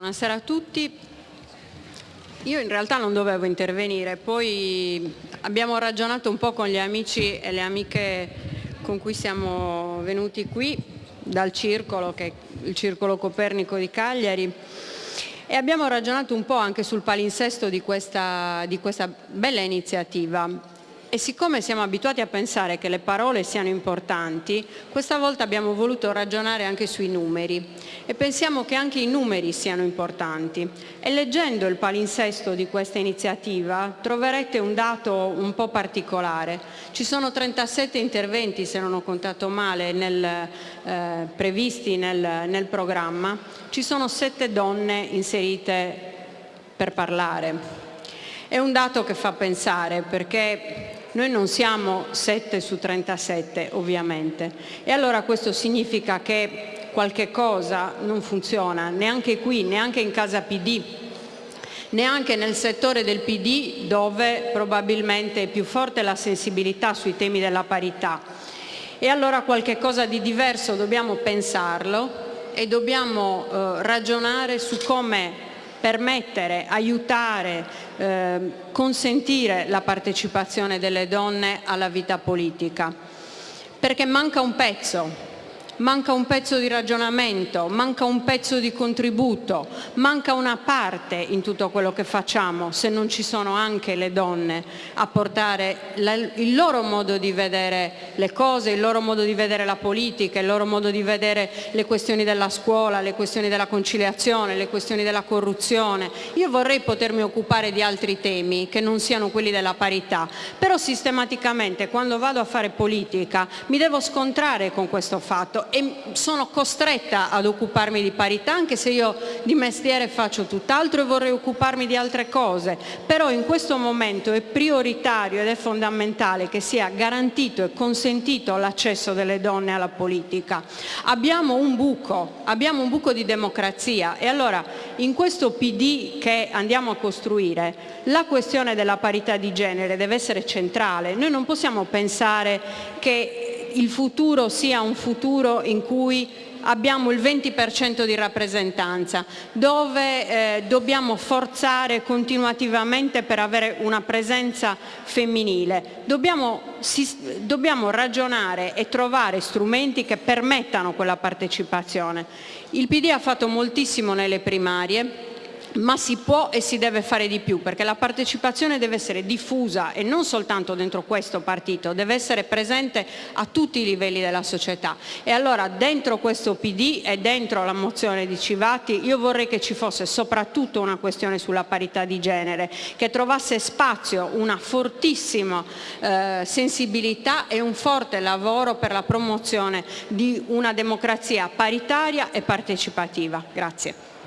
Buonasera a tutti. Io in realtà non dovevo intervenire, poi abbiamo ragionato un po' con gli amici e le amiche con cui siamo venuti qui dal circolo, che è il Circolo Copernico di Cagliari, e abbiamo ragionato un po' anche sul palinsesto di questa, di questa bella iniziativa. E siccome siamo abituati a pensare che le parole siano importanti, questa volta abbiamo voluto ragionare anche sui numeri e pensiamo che anche i numeri siano importanti. E leggendo il palinsesto di questa iniziativa troverete un dato un po' particolare. Ci sono 37 interventi, se non ho contato male, nel, eh, previsti nel, nel programma. Ci sono 7 donne inserite per parlare. È un dato che fa pensare perché noi non siamo 7 su 37 ovviamente e allora questo significa che qualche cosa non funziona neanche qui, neanche in casa PD, neanche nel settore del PD dove probabilmente è più forte la sensibilità sui temi della parità. E allora qualche cosa di diverso dobbiamo pensarlo e dobbiamo eh, ragionare su come permettere, aiutare, eh, consentire la partecipazione delle donne alla vita politica. Perché manca un pezzo, manca un pezzo di ragionamento, manca un pezzo di contributo, manca una parte in tutto quello che facciamo se non ci sono anche le donne a portare il loro modo di vedere le cose, il loro modo di vedere la politica, il loro modo di vedere le questioni della scuola, le questioni della conciliazione, le questioni della corruzione. Io vorrei potermi occupare di altri temi che non siano quelli della parità, però sistematicamente quando vado a fare politica mi devo scontrare con questo fatto e sono costretta ad occuparmi di parità anche se io di mestiere faccio tutt'altro e vorrei occuparmi di altre cose, però in questo momento è prioritario ed è fondamentale che sia garantito e consentito l'accesso delle donne alla politica. Abbiamo un buco, abbiamo un buco di democrazia e allora in questo PD che andiamo a costruire la questione della parità di genere deve essere centrale. Noi non possiamo pensare il futuro sia un futuro in cui abbiamo il 20% di rappresentanza, dove eh, dobbiamo forzare continuativamente per avere una presenza femminile. Dobbiamo, si, dobbiamo ragionare e trovare strumenti che permettano quella partecipazione. Il PD ha fatto moltissimo nelle primarie, ma si può e si deve fare di più perché la partecipazione deve essere diffusa e non soltanto dentro questo partito, deve essere presente a tutti i livelli della società e allora dentro questo PD e dentro la mozione di Civati io vorrei che ci fosse soprattutto una questione sulla parità di genere, che trovasse spazio una fortissima eh, sensibilità e un forte lavoro per la promozione di una democrazia paritaria e partecipativa. Grazie.